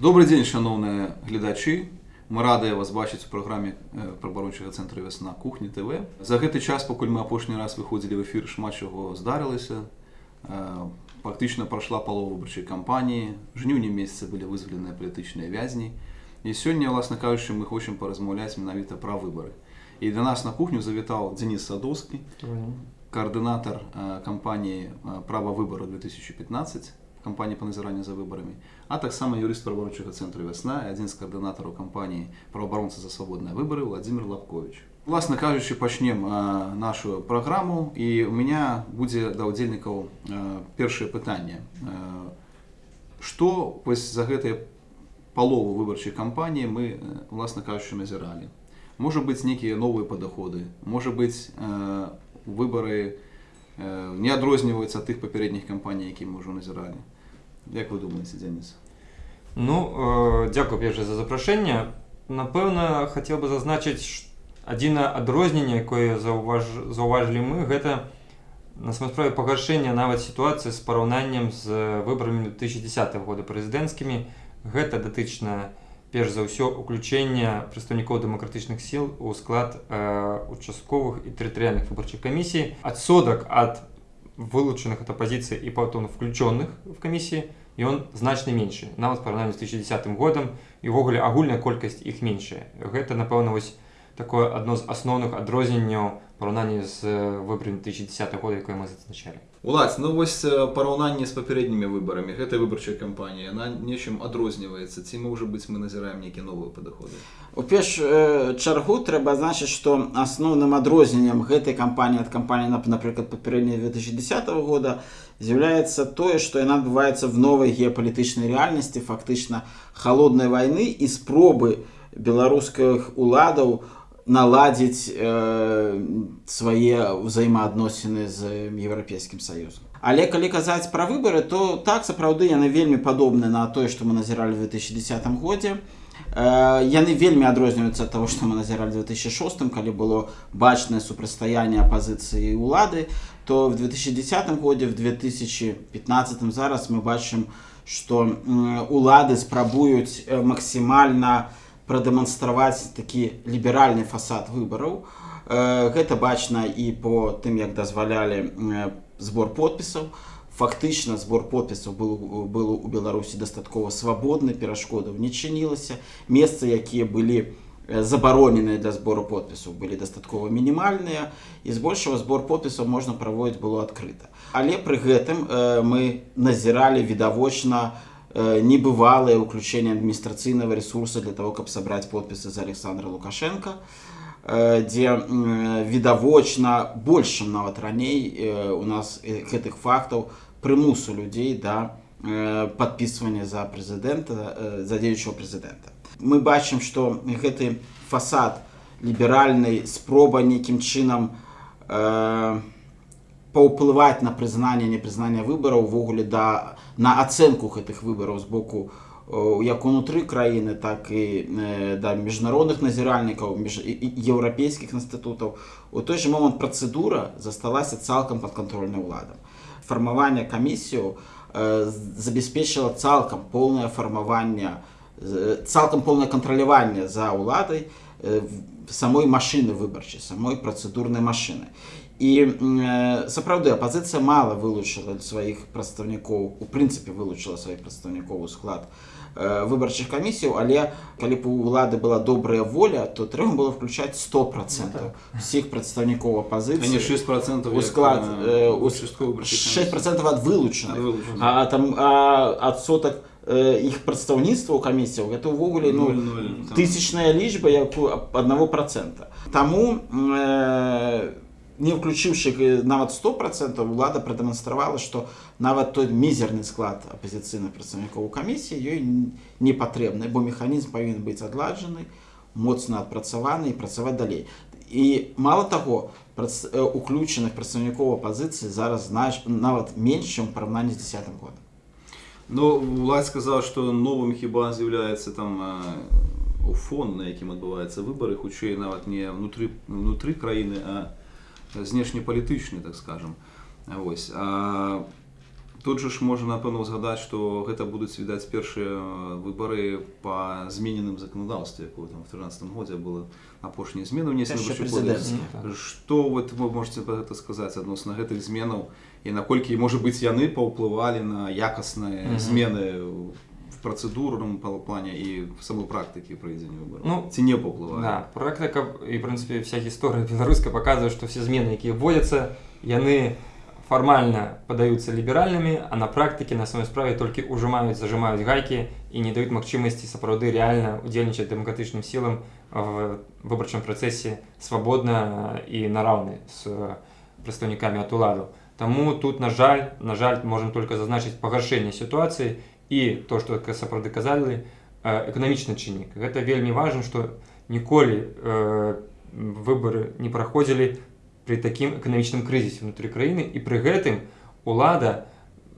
Добрий день, шановні глядачі. Ми раді вас бачити в програмі е, прабарончого центру «Весна Кухні ТВ. За цей час, поки ми опошній раз виходили в ефір, шмат чого здарилося. Е, Фактично пройшла полова виборчої кампанії, в жнивні місяці були визволені політичні в'язні. І сьогодні, власне кажучи, ми хочемо порозмовляти навіть про вибори. І до нас на кухню завітав Денис Садовський, координатор е, кампанії Право вибору 2015, кампанії по назиранню за виборами, а так само юрист правоборчого центру «Весна» і один з координаторів кампанії «Правооборонці за свободні вибори» Владимир Лапкович. Власне кажучи, почнемо е, нашу програму, і у мене буде до удільників е, перше питання. Е, Що ось за гэтай полову виборчої кампанії ми, е, власне кажучи, назирали? Може бути некие новые подходы, може бути е, вибори е, не відрізняються від тих попередніх кампаній, які ми вже назирали. Як ви думаєте, Денис? Ну, е, дякую перше за запрошення. Напевно, хотів би зазначити ш- одне адрознення, яке зауваж... зауважили ми, гэта на самой справе пагаршэнне нават сітуацыі з параўнаннем з выбарамі 2010 года прэзідэнцкімі. Гэта датычна перш за ўсё уключэння прадстаўнікоў дэмакратычных сіл у склад э, участковых і тэрытарыяльных выбарчых камісій. Адсодак ад вылучаных ад апазіцыі і потом включённых в камісіі ён значна меншы нават параўнанні з 2010 годам і ўвогуле агульная колькасць іх меншая гэта напэўна вось такое адно з асноўных адрозненняў параўнанні з выбарамі 2010 года якое мы зазначалі. Уладзь, ну вось параўнанне з папярэднімі выбарамі гэтай выбарчай кампаніі яна нечым адрозніваецца ці можа быць мы назіраем нейкія новыя падыходы У першую чаргу трэба азначыць, што асноўным адрозненнем гэтай кампаніі ад кампаніі, нап- напрыклад, папярэдняй 2010 года з'яўляецца тое, што яна адбываецца в новай геапалітычнай рэальнасці, фактычна халоднай вайны і спробы беларускіх уладаў наладзіць э, свае ўзаемаадносіны з еўрапейскім саюзам. Але калі казаць пра выбары, то так сапраўды яны вельмі падобны на тое, што мы назіралі ў 2010 годзе. Э, яны вельмі адрозніваюцца ад таго, што мы назіралі ў 2006, калі было бачнае супрацьстаянне апазіцыі ўлады, то в 2010 годзе в 2015 зараз мы бачым, што м, улады спрабуюць э, максімальна прадэманстраваць такі ліберальны фасад выбараў. Э, Гэта бачна і по тым, як дазвалялі э, збор подпісаў. Фактычна збор подпісаў был, был у Беларусі дастаткова свабодны, перашкодаў не чынілася. Месцы, якія былі э, забароненыя для збору подпісаў, былі дастаткова мінімальныя і збольшага збор подпісаў можна праводзіць было адкрыта. Але пры гэтым э, мы назіралі відавочна э, небывалае ўключэнне адміністрацыйнага ресурса для того, каб сабраць подпісы за Александра Лукашенко э, дзе м, відавочна большым нават раней э, у нас э, гэтых фактаў прымусу людзей да э, падпісвання за прэзідэнта э, за дзеючого прэзідэнта мы бачым што гэты фасад ліберальнай спроба нейкім чынам э, паўплываць на прызнанне непрызнання выбараў увогуле да на ацэнку гэтых выбараў з боку э, як унутры краіны так і э, да міжнародных назіральнікаў між і- і еўрапейскіх інстытутаў у той же момант працэдура засталася цалкам падкантрольнай уладам фармаванне камісію э, забяспечыла цалкам поўнае фармаванне э, цалкам поўнае кантраляванне за ўладай э, в- самой машыны выбарчай самой працэдурнай машыны і э, сапраўды апазіцыя мала вылучыла сваіх прадстаўнікоў у прынцыпе вылучыла сваіх прадстаўнікоў у склад э, выбарчых камісіяў але калі б у ўлады была добрая воля то трэба было включаць 100 процентов усіх прадстаўнікоў апазіцыі 6% у склад э, у с- участковой выборчей 6 комиссии. процентов ад Вылучаных. а там а, адсотак э, іх прадстаўніцтва ў камісіяў гэта ўвогуле ну тысячная лічба як у аднаго процента. Таму э, не ўключыўшы э, нават 100 процентов улада прадэманстравала што нават той мізерны склад апазіцыйных прадстаўнікоў у камісіі ёй н- не патрэбны бо механізм павінен быць адладжаны моцна адпрацаваны і працаваць далей і мало таго прац- э, уключаных прадстаўнікоў апазіцыі зараз знаеш нават менш чым у параўнанні з 10 годам Ну, Владь сказав, що новим хіба з'являється там е, фон, на яким відбуваються вибори, хутче навіть не внутрі, внутрі країни, а знешньополітичний, так скажем. Ось. А Тут же ж можна напэўна згадаць, што гэта будуць відаць першыя выбары па змененым заканадаўстве, якое там в 13 годзе было апошнія змены кодекс. прэзідэнцкія. Што вот вы можете пра гэта сказаць адносна гэтых зменаў і наколькі можа быць яны паўплывалі на якасныя змены в працэдурным пла- плане і в самой практыкі правядзення выбараў Ну, ці не паўплывалі Да, практика і, в принципе, вся гісторыя беларуская паказвае, што все змены, якія вводзяцца, яны фармальна падаюцца ліберальнымі, а на практыке на самой справе толькі ўжымаюць, зажимаюць гайкі і не даюць магчымасці сапраўды рэальна удзельнічаць дэмакратычным сілам в выбарчым працэсе свабодна і на раўны з прадстаўнікамі ад уладу. Таму тут, на жаль, на жаль, можам толькі зазначыць пагаршэнне сітуацыі і то, што сапраўды казалі, э, эканамічны чыннік. Гэта вельмі важна, што ніколі э, выбары не праходзілі пры такім эканамічным крызісе ўнутры краіны і пры гэтым улада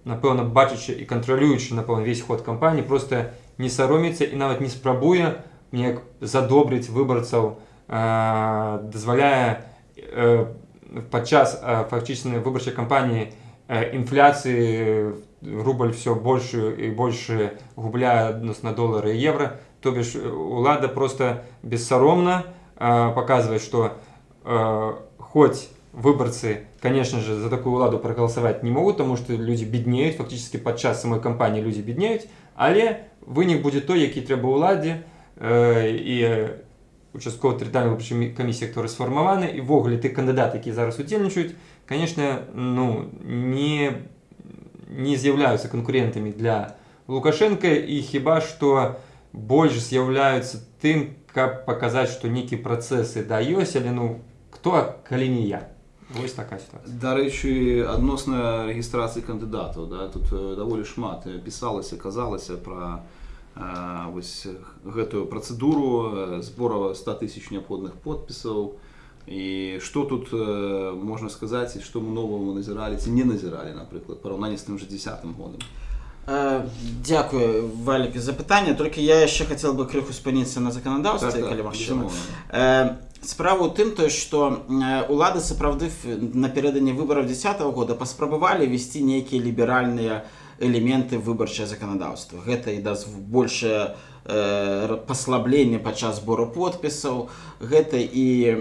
напэўна бачачы і кантралюючы напэўна весь ход кампаніі просто не саромецца і нават не спрабуе неяк задобрыць выбарцаў э, дазваляе э, падчас э, фактычнай выбарчай кампаніі э, інфляцыі рубль все большую і больше губляе адносна долара і евро. То бишь э, улада просто бессаромна э, показывает что э, хоть выборцы конечно же за такую уладу проголосовать не могут потому что люди беднеют фактически падчас самой кампании люди беднеют але вынік будет той які трэба уладзе э, і участкова тэрытарыальнай выбарчай камісіі которые сфармаваны і ввогуле ты кандыдаты які зараз удзельнічаюць конечно ну не не з'яўляюцца канкурентамі для лукашенко і хіба што больш з'яўляюцца тым каб паказаць што нейкі працэсы да ёсць але ну кто калі не я вось такая ситуация. Дарэчы, адносна рэгістрацыі кандыдатаў, да, тут даволі шмат э, пісалася, казалася пра э, вось гэтую працэдуру э, збора 100 тысяч неабходных подпісаў. І што тут э, можна сказаць, і што мы новага назіралі ці не назіралі, напрыклад, параўнанне з тым жа 10 годам. Э, Дякую, Валік, за пытанне. Толькі я яшчэ хацеў бы крыху спыніцца на заканадаўстве, калі магчыма. безумоўна. Э, Справа ў тым, тое, што э, улады сапраўды ф- напярэдадні выбараў 10 года паспрабавалі весці нейкія ліберальныя элементы выбарчае заканадаўства. Гэта і даст большее э, паслабленне падчас збору подпісаў, гэта і э,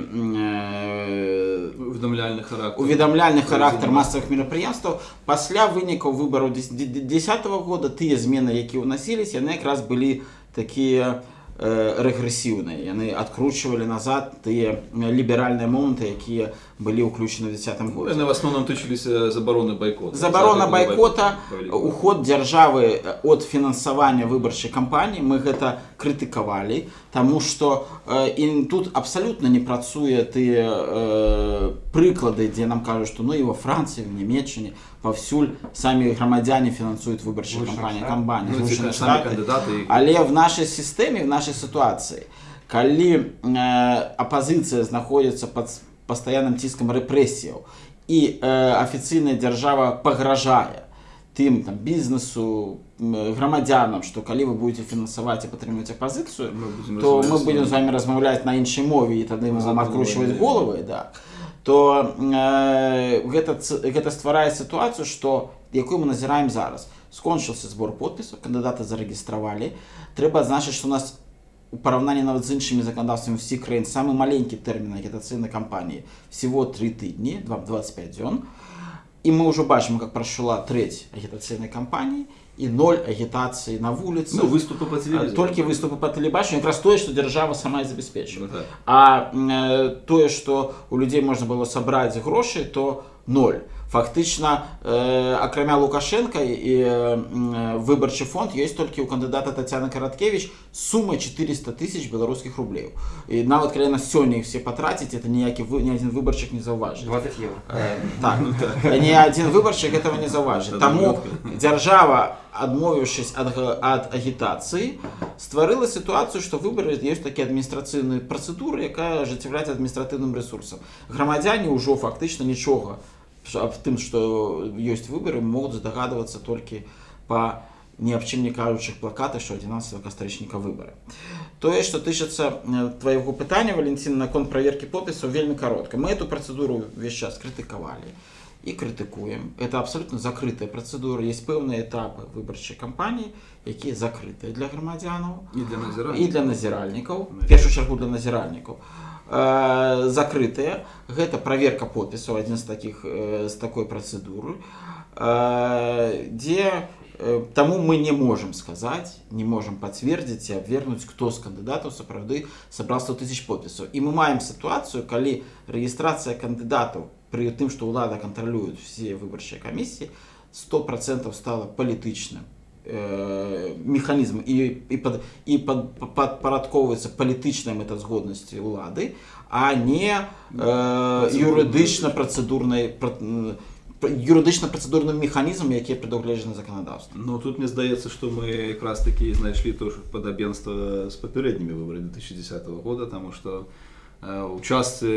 Уведамляльны характар. уведамляльны характар масавых мерапрыемстваў пасля вынікаў выбараў 10 года тыя змены якія ўнасіліся яны якраз былі такія э, рэгрэсіўныя яны адкручвалі назад тыя ліберальныя моманты якія былі ўключаны ў 10 Ну, годзе Яны в асноўным тычыліся забароны байкота. забарона Захаднага байкота байкота. уход дзяржавы ад фінансавання выбарчай кампаніі мы гэта крытыкавалі таму што э, і тут абсалютна не працуе тыя э, прыклады дзе нам кажуць што ну і во францыі в паўсюль самі грамадзяне фінансуюць выбарчыя Злучаных кампаніі Штатах. кампаніі Ну, Штатах. кандыдаты. Але в нашай сістэме в нашай сітуацыі калі э, апазіцыя знаходзіцца пад с- пастаянным ціскам рэпрэсіяў і э, афіцыйная дзяржава пагражае тым там бізнесу м, грамадзянам што калі вы будете фінансаваць і падтрымаць апазіцыю будзем то мы вамі. з вами размаўляць на іншай мове і тады мы вам адкручваць да. головы да то э, гэта гэта стварае сітуацыю што якую мы назіраем зараз скончыўся збор подпісаў кандыдаты зарэгістравалі трэба адзначыць што у нас у параўнанні нават з іншымі заканадаўствамі ўсіх краін самы маленькі тэрмін агітацыйнай кампаніі всего три тыдні два- 25 дзён і мы ўжо бачым как прайшла трэць агітацыйнай кампаніі і ноль агітацыі на вуліцы Ну, выступы па толькі выступы па тэлебачанню якраз тое што дзяржава сама забяспечвае Ну, так. а э, тое што у людзей можна было сабраць грошы то ноль фактычна э, акрамя лукашенко і э, м, выбарчы фонд ёсць толькі ў кандыдата Тацяны караткевич сума 400 тысяч беларускіх рублеў і нават калі на сёння іх все патраціць это ніякі вы ні адзін выбарчык не заўважыць 20 евро Э, так ні адзін выбарчык этого не заўважыць Это таму малютка. дзяржава адмовіўшись ад, га- ад агітацыі стварыла сітуацыю што выбары ёсць такі адміністрацыйныя працэдуры якая ажыццяўляецца адміністратыўным ресурсам грамадзяне ўжо фактычна нічога ш- Аб тым што ёсць выбары могуць здагадвацца толькі па ні аб чым не кажучых плакатах што 11 кастрычніка выбары тое што тычыцца э, твайго пытання валенцін наконт праверкі подпісаў вельмі каротка мы эту працэдуру увесь час крытыкавалі и критикуем. Это абсолютно закрытая процедура. Есть певные этапы выборчей кампании, які закрытыя для грамадзянаў І для і назірання. для назіральнікаў першую чаргу для назіральнікаў э, закрытыя гэта праверка подпісаў адзін з таких э, з такой працэдуры э, дзе э, таму мы не можем сказаць не можем пацвердзіць і абвергнуць хто з кандыдатаў сапраўды сабраў 100 тысяч подпісаў і мы маем сітуацыю калі рэгістрацыя кандыдатаў пры тым што ўлада кантралююць все выбарчыя камісіі 100% стала палітычным э, механізм і, і, пад, і пад, падпарадковваецца палітычнай мэтазгоднасці ўлады, а не э, юрыдычна працэдурнай юрыдычна працэдурным механізмам, які прадугледжаны заканадаўствам. Ну тут мне здаецца, што мы якраз такі знайшлі тоже падабенства з папярэднімі выбарамі 2010 года, таму што у частцы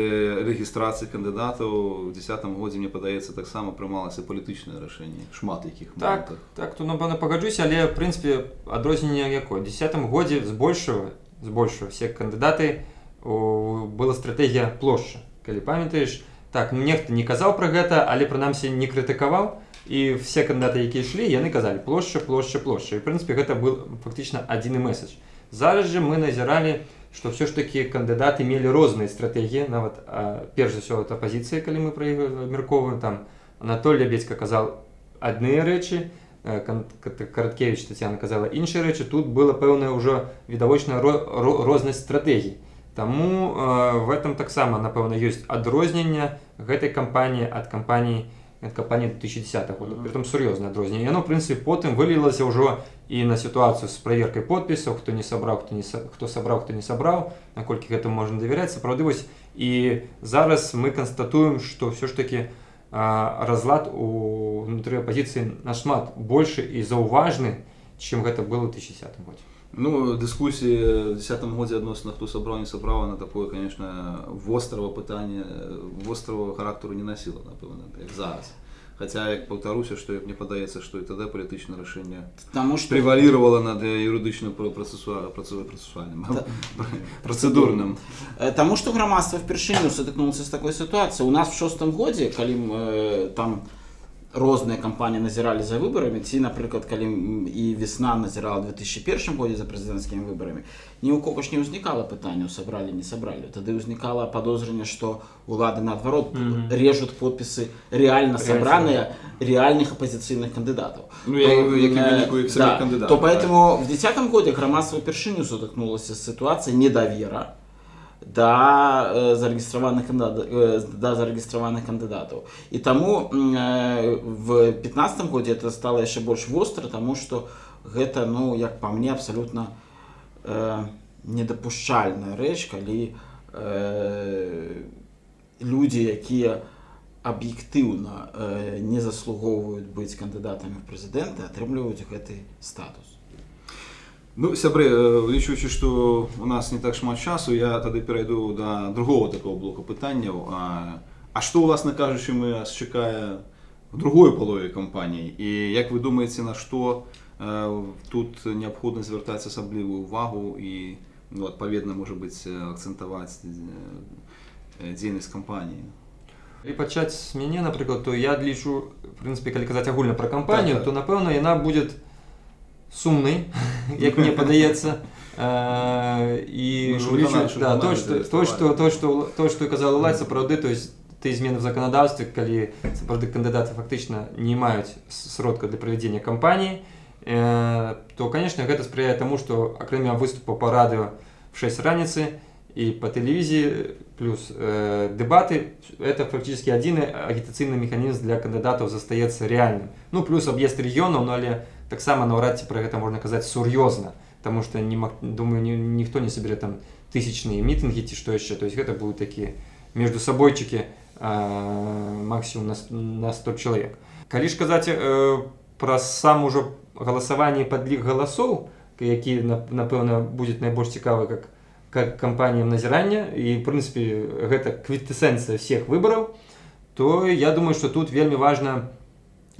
рэгістрацыі кандыдатаў у 10 годзе мне падаецца таксама прымалася палітычнае рашэнне шмат якіх Так, моментах. так, то напэўна пагаджуся, але в прынцыпе адрозненне якое. 10 годзе збольшага збольшага все кандыдаты о, была стратэгія плошча. Калі памятаеш, так нехта не казаў пра гэта, але прынамсі не крытыкаваў і все кандыдаты, якія ішлі, яны казалі плошча, плошча, плошча. І в прынцыпе гэта был фактычна адзіны месседж. Зараз жа мы назіралі, што ўсё ж такі кандыдаты мелі розныя стратэгіі, нават а, перш за ўсё это апазіцыя, калі мы іх абмяркоўваем там Анатоль Лябедзька казаў адныя рэчы, э, Кан- Кат- Караткевич Тетяна казала іншыя рэчы, тут ўжо відавочная ро- ро- рознасць стратэгій. Таму э, в этом таксама напэўна ёсць адрозненне гэтай кампаніі ад кампаніі ад кампаніі 2010 года. Мгм. Притом сур'ёзнае адрозненне. Яно, в прынцыпе, потым вылілася ўжо і на сітуацыю з праверкай подпісаў, хто не сабраў, хто не са- хто сабраў, хто не сабраў, наколькі гэтаму можна давяряць. Сапраўды вось і зараз мы канстатуем, што ўсё ж такі а, разлад у внутры апазіцыі нашмат большы і заўважны, чым гэта было ў 2010 годзе. Ну, в 2010 годзе адносна хто сабраў не сабраў на такое конечно вострого пытання вострого характару не насіла напэўна як зараз. Хаця як паўтаруся што як мне падаецца што і тады палітычнае рашэнне Таму што превалировала над юрыдычным працэсуальным працэдурным Э, Таму што грамадства впершыню сутыкнулася з такой сітуацыяй. У нас в шостым годзе, калі э, там розныя кампаніі назіралі за выбарамі, ці, напрыклад, калі і весна назірала ў 2001 годзе за прэзідэнцкімі выбарамі, ні ў кого ж не ўзнікала пытанняў сабралі не сабралі. Тады ўзнікала падозрэнне, што улады наадварот Мгм. режут подпісы реально сабраныя реальных апозіцыйных кандыдатаў. Ну, я- То, э, выніку іх да, То так. поэтому в 2010 году громадство впершыню сутыкнулася з ситуацией недовера да э, да. И тому м, э, в 2015 году это стало еще больше востро, потому что это, ну, як по мне, абсолютно э, недопушчальная рэч, калі э, люди, якія аб'ектыўна э, не заслугоўваюць быць кандыдатамі прэзідэнты, атрымліваюць гэты статус. Ну сябры лічучы што у нас не так шмат часу я тады перайду да другого такого блока пытанняў. А, а што ўласна кажучы мы нас чакае в другой палове кампаніі? І як вы думаеце на што э, тут неабходна звяртаць асаблівую увагу і ну, адпаведна можа быць акцэнтаваць дзейнасць кампаніі? І пачаць з мяне, напрыклад, то я лічу, в прынцыпе, калі казаць агульна пра кампанію, Так, так. то напэўна яна будзе сумнай, як мне падаецца. Э, І Ну, лічу, выканаўчы да, каманды то, што, то, зареєстрували. што, то, што, то, што казала Лай, сапраўды, то есть ты змены в заканадаўстве, калі сапраўды кандыдаты фактычна не маюць сродка для правядзення кампаніі, э, то, конечно, гэта спрыяе таму, што акрамя выступа па радыё в 6 раніцы і па тэлевізіі плюс э, дэбаты это фактически адзіны агітацыйны механізм для кандыдатаў застаецца рэальным ну плюс аб'езд рэгіёнаў но але таксама наўрад ці пра гэта можна казаць сур'ёзна Таму што не маг- думаю ні, ніхто не саберэ там тысячныя мітынгі ці што яшчэ. То есть гэта будуць такія между сабойчыкі максімум на, на 100 чалавек. Калі ж казаць э, пра сам ужо галасаванне падлік галасоў які нап- напэўна будзе найбольш цікавы как как кампаніям назірання і прынцыпе гэта квітэсэнцыя всех выбараў то я думаю что тут вельмі важна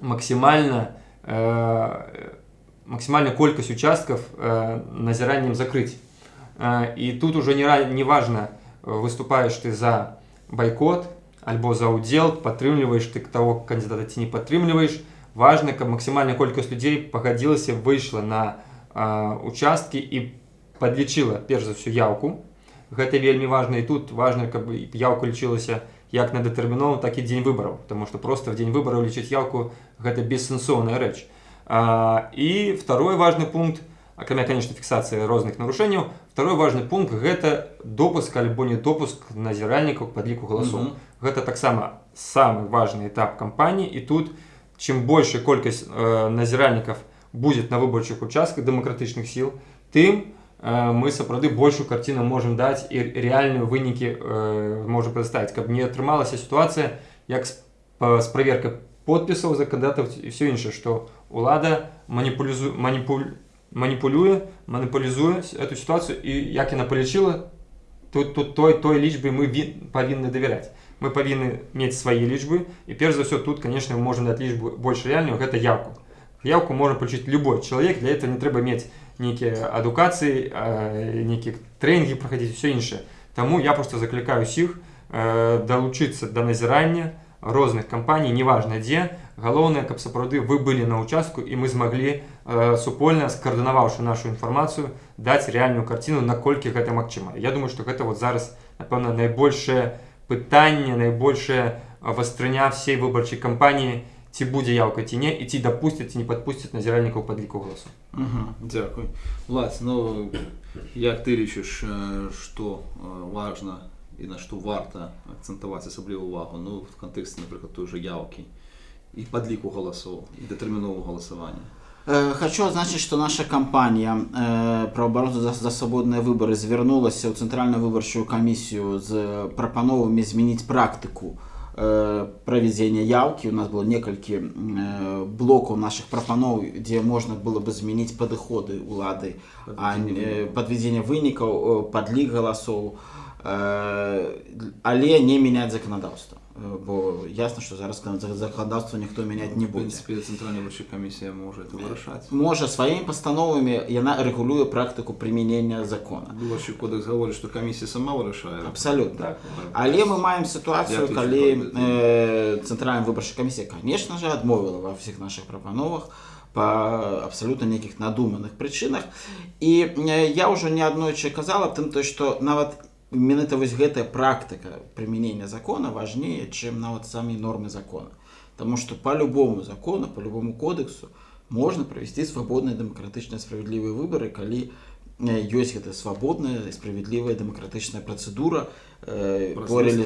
максімальна э, максімальная колькасць участкаў э, назіраннем закрыць э, і тут уже не, ра- не важно выступаешь ты за байкот альбо за ўдзел падтрымліваеш ты таго кандидата ці не падтрымліваеш важна каб максімальная колькасць людзей пагадзілася выйшла на а, участкі і падлічыла перш за ўсё яўку гэта вельмі важна і тут важна каб яўка лічылася як на дэтэрміновым так і дзень выбараў. Тому что просто в дзень выбараў лічыць яўку гэта бессэнсоўная рэч. А, і второй важный пункт акрамя конечно фіксацыі розных нарушэнняў второй важный пункт гэта допуск альбо не допуск назіральнікаў падліку галасоў. Мгм. гэта таксама самый важный этап кампаніі і тут чым большая колькасць э, назіральнікаў будет на выбарчых участках дэмакратычных сіл тым э, мы сапраўды большую карціну можем даць і рэальныя вынікі э, можа прадставіць каб не атрымалася сітуацыя як з, па, з праверкай подпісаў за кандидатаў і все іншае што улада маніпулізу маніпуль маніпулюе маніпулізуе с- эту сітуацыю і як яна палічыла тут тут той той лічбе мы ві, павінны давяряць мы павінны мець свае лічбы і перш за ўсё тут конечно мы можем даць лічбу больш рэальную гэта яўку яўку можа палічыць любой чалавек для этого не трэба мець нейкія адукацыі э, нейкія трэнінгі праходзіць все іншае Таму я просто заклікаю усіх э, далучыцца да назірання розных кампаній неважна дзе галоўнае каб сапраўды вы былі на участку і мы змаглі э, супольна скаардынаваўшы нашу інфармацыю даць рэальную карціну наколькі гэта магчыма я думаю что гэта вот зараз напэўна найбольшае пытанне найбольшая вастрыня всей выбарчай кампаніі ці будзе яўка ці не і ці дапусцяць ці не падпусцяць назіральнікаў падліку голосу Мгм. Дякую. Влад, ну як е, що е, важно і на що варто акцентувати особливу увагу ну, в контексті, наприклад, той же явки і підліку голосів, і детермінового голосування? Э, Хочу отзначить, что наша компания э, «Правооборот за, за свободные выборы» звернулась в Центральную выборчую комиссию с пропановами изменить практику э, проведения явки. У нас было несколько э, блоков наших пропанов, где можно было бы изменить подходы улады, а, э, э, подлик голосов, э, але не менять законодавство. Э, Бо ясно, что зараз законодавство никто менять не В будет. принципі, Центральна виборча комісія може це вирішати. Може своїми постановами яна регулює практику примінення закону. Виборчий кодекс говорить, що комісія сама вирішає. Абсолютно. так Але ми маємо ситуацію, Дякую, коли що робите. е, Центральна виборча комісія, звісно ж, відмовила во всіх наших пропановах по абсолютно ніяких надуманих причинах. І я вже неоднойче казала тим, то, що навіть менавіта вось гэтая практика применения закона важнее, чем нават самі нормы закона. Потому что по любому закону, по любому кодексу можно провести свободные, демократичные, справедливые выборы, коли э, ёсць гэта свабодная справядлівая дэмакратычная працэдура э,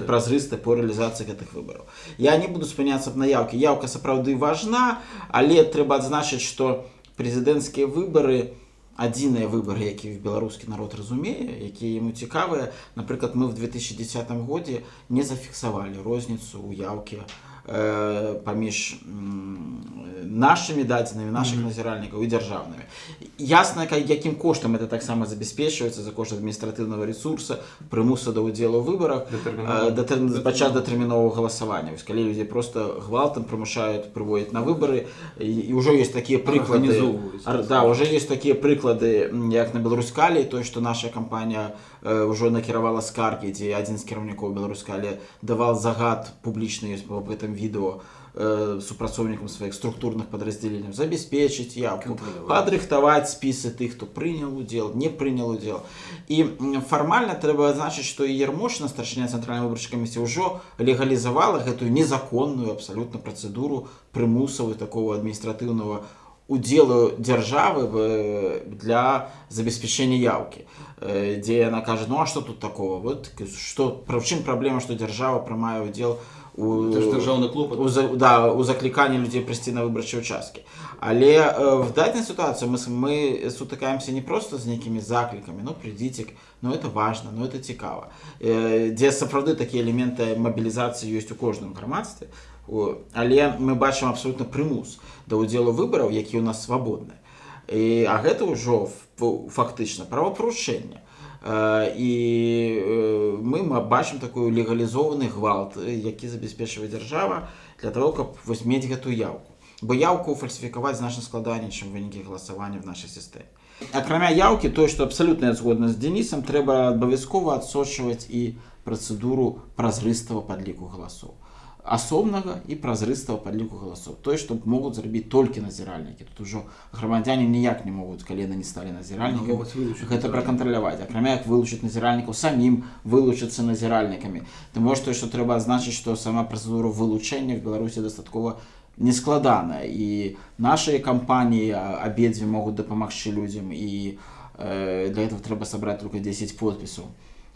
празрыстая. по рэалізацыі гэтых выбараў. Я не буду спыняцца на яўкі. Яўка сапраўды важна але трэба адзначыць што прэзідэнцкія выбары адзіныя выбары які беларускі народ разумее якія яму цікавыя. Напрыклад мы в 2010 годзе не зафіксавалі розніцу ў яўкі э, паміж м, нашымі дадзенымі наших Мгм. назіральнікаў і дзяржаўнымі ясна якім коштам это таксама забяспечваецца за кошт адміністратыўнага ресурса прымуса да ўдзелу выбарах пачаць датэрмінового галасавання Вось калі людзі просто гвалтам прымушаюць прыводзяць на выбары і, і ўжо ёсць такія прыклады. Ар- да уже есть такія прыклады як на беларускалі той што наша кампанія э, ўжо накіравала скаргі дзе адзін з кіраўнікоў беларускалі давал загад публічны ёсць об гэтым відэо э, супрацоўнікам сваіх структурных падраздзяленняў забяспечыць Кантраляваць. падрыхтаваць спісы тых хто прыняў удзел не прынял удзел і фармальна трэба адзначыць што ермошна старшыня цэнтральнай выбарчай камісіі ўжо легалізавала гэтую незаконную абсалютна працэдуру прымусавы такого адміністратыўнага удзелу дзяржавы для забеспячэння яўкі Э, дзе яна кажа ну а что тут такого? Вот что пра чым праблема што дзяржава прымае удзел у державний клопот. у, да, у закліканні людзей прыйсці на выбарчыя участкі але э, в дадзенай сітуацыі мы, мы сутыкаемся не просто з нейкімі заклікамі ну прыйдзіце ну это важно ну это цікава э, дзе сапраўды такія элементы мабілізацыі ёсць у кожным грамадстве О, але мы бачым абсолютно прымус да ўдзелу выбараў які ў нас свабодны. І, а гэта ўжо фактычна правапарушэнне. Э, і э, мы ма- бачым такую легалізованы гвалт э, які забяспечвае дзяржава для того каб вось мець гэтую яўку. Бо яўку фальсіфікаваць значна складаней чым вынікі галасавання в нашай сістэме. Акрамя яўкі тое што абсалютна я згодна з денісам трэба абавязкова адсочваць і працэдуру празрыстага падліку галасоў асобнага і празрыстага падліку галасоў. Тое што могуць зрабіць толькі назіральнікі. Тут ужо грамадзяне ніяк не могуць калі яны не сталі назіральнікамі могуць вылучыць гэта назіральнікаў. пракантраляваць. Акрамя як вылучыць назіральнікаў самім вылучыцца назіральнікамі. Таму што што трэба адзначыць што сама працэдура вылучэння в беларусі дастаткова нескладаная. І нашыя кампаніі а, абедзве могуць дапамагчы людзям і э, для этого трэба сабраць только 10 подпісаў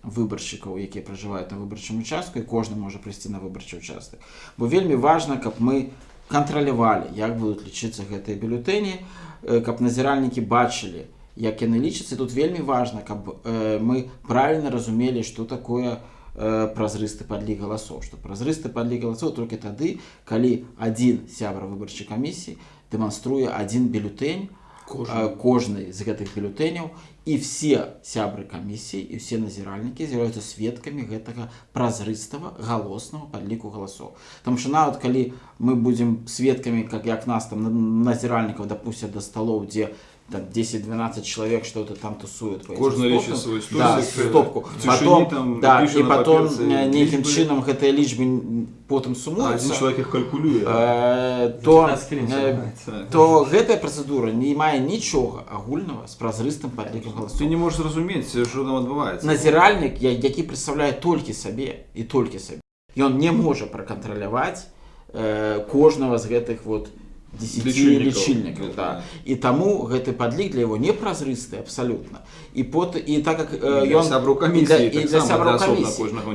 выбаршчыкаў якія пражываюць на выбарчым участку і кожны можа прыйсці на выбарчы участак. Бо вельмі важна каб мы кантралявалі як будуць лічыцца гэтыя бюлетэні э, каб назіральнікі бачылі як яны лічацца. Тут вельмі важна каб э, мы правильно разумелі что такое э, празрысты падлік галасоў. Што празрысты падлік галасоў толькі тады калі адзін сябра выбарчай камісіі дэманструе адзін бюлетень Кожны, кожны з гэтых бюлетэняў і все сябры камісіі і все назіральнікі з'яўляюцца сведкамі гэтага празрыстага галоснага падліку галасоў. Таму що нават калі мы будзем сведкамі как як нас там на- назіральнікаў дапусцяць да сталоў дзе там 10-12 чалавек что-то там тусуют по этим Кожны стопкам. лічыць свой да, стопку. потом, там да, і на потом э, нейкім лічбы. чынам гэтыя лічбы н- потым Адзін сумуюцца чалавек іх калькулюе э, то 15 хвілін э, то гэтая працэдура не мае нічога агульнага з празрыстым падлікам Ты галасоў не можаш зразумець що там адбываецца назіральнік я- які прадстаўляе толькі сабе і толькі сабе ён не можа пракантраляваць э, кожнага з гэтых вот 10 Лічыльнікаў. лічыльнікаў да. і таму гэты падлік для яго не празрысты абсалютна і пот і так как ён сябраў і камісіі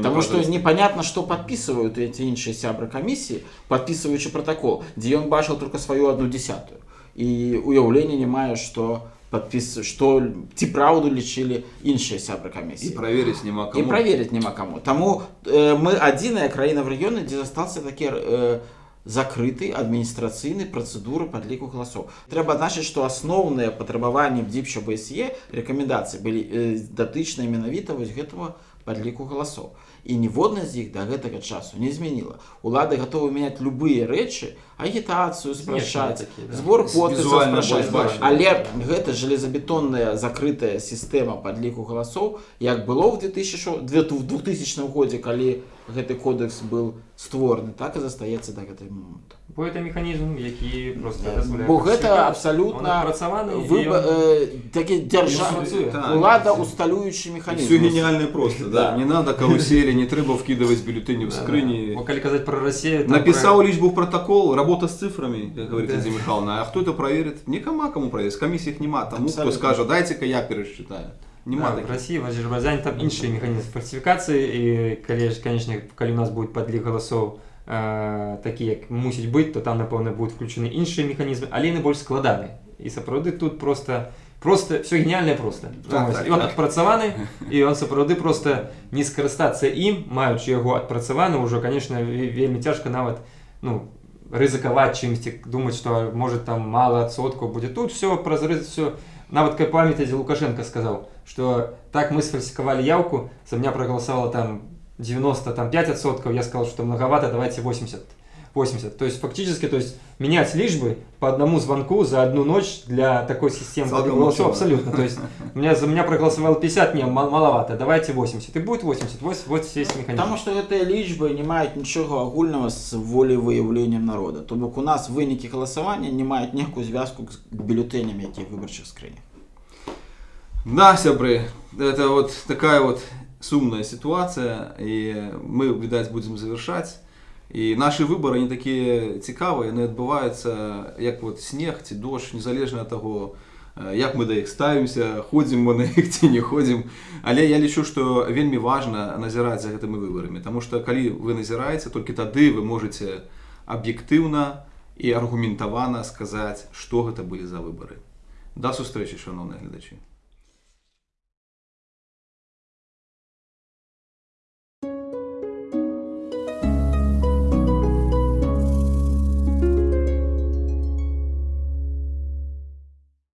Таму што непразрысты. непонятно што падпісваюць эти іншыя сябры камісіі падпісваючы протакол дзе ён бачыў только сваю одну десятую. І уяўлення не мае што падпіс што ці праўду лічылі іншыя сябры камісіі праверыць няма і каму праверыць няма каму таму э, мы адзіная краіна в рэгіёне дзе застаўся такі э, закрыты адміністрацыйны працэдуры падліку галасоў трэба адзначыць што асноўныя патрабаванні бдзіпча бсе рэкамендацыі былі э, датычныя менавіта вось гэтага падліку галасоў і ніводна з іх да гэтага часу не змяніла улады гатовы мяняць любыя рэчы агітацыю спрашчаць такія, да. збор подпісаў але гэта железабетонная закрытая сістэма падліку галасоў як было в 2000 в 2000 годзе калі гэты кодекс был створаны так і застаецца да гэтай моманту бо это механізм які просто дазваляе бо гэта фальсіфікаваць. абсалютна Он адпрацаваны, і выба- ён- э, такі Ён дзяржава працуе. Так. улада усталюючы механізм все гениально просто да. Да. не надо карусели не трэба вкидывать бюллетени в Да, скрыни да. Бо калі казаць про Россию там Написал про- лишь бы в протокол, работа с цифрами, как говорит Да. Лидия Михайловна. А кто это проверит? Никому кому проверить. С комиссии их нема. Тому, кто Абсолютно. скажет, дайте-ка я пересчитаю. В таких. России, в Азербайджане там іншыя механізм фальсіфікацыі і калі ж конечно калі у нас будет падлік галасоў э, такі як мусіць быць то там напэўна будуць включены іншыя механізмы але яны больш складаны і сапраўды тут просто просто все гениальна просто. Так, так, і он так. адпрацаваны і он сапраўды просто не скарыстацца ім маючы яго адпрацаваны ўжо конечно ве- вельмі цяжка нават ну рызыкаваць чымсьці думаць што может там мало адсоткаў будзе тут все празрыз все нават кай памятаеце лукашенко сказаў что так мы сфальсификовали явку за меня проголосовало там 90 там 5 отсотков я сказал что многовато давайте 80 80 то есть фактически то есть менять лишь по одному звонку за одну ночь для такой системы Целком голосов ничего. абсолютно то есть у меня за меня проголосовало 50 не мал- маловато давайте 80 и будет 80 вот, вот весь механизм Таму што гэтыя лічбы не маюць нічога агульнага з волевыяўленнем народа то бок у нас вынікі галасавання не маюць ніякую звязку з бюлетэнямі якія выбарчых скрынях Да, сябры, это вот такая вот сумная ситуация, и мы, видать, будем завершать. І наші вибори не такі цікаві, вони відбуваються як от сніг ці дощ, незалежно від того, е, як ми до їх ставимося, ходимо ми на них чи не ходимо. Але я лічу, що вельми важно назирати за гэтымі виборами, тому що коли ви назираєте, тільки тоді ви можете об'єктивно і аргументовано сказати, що це були за вибори. До зустрічі, шановні глядачі.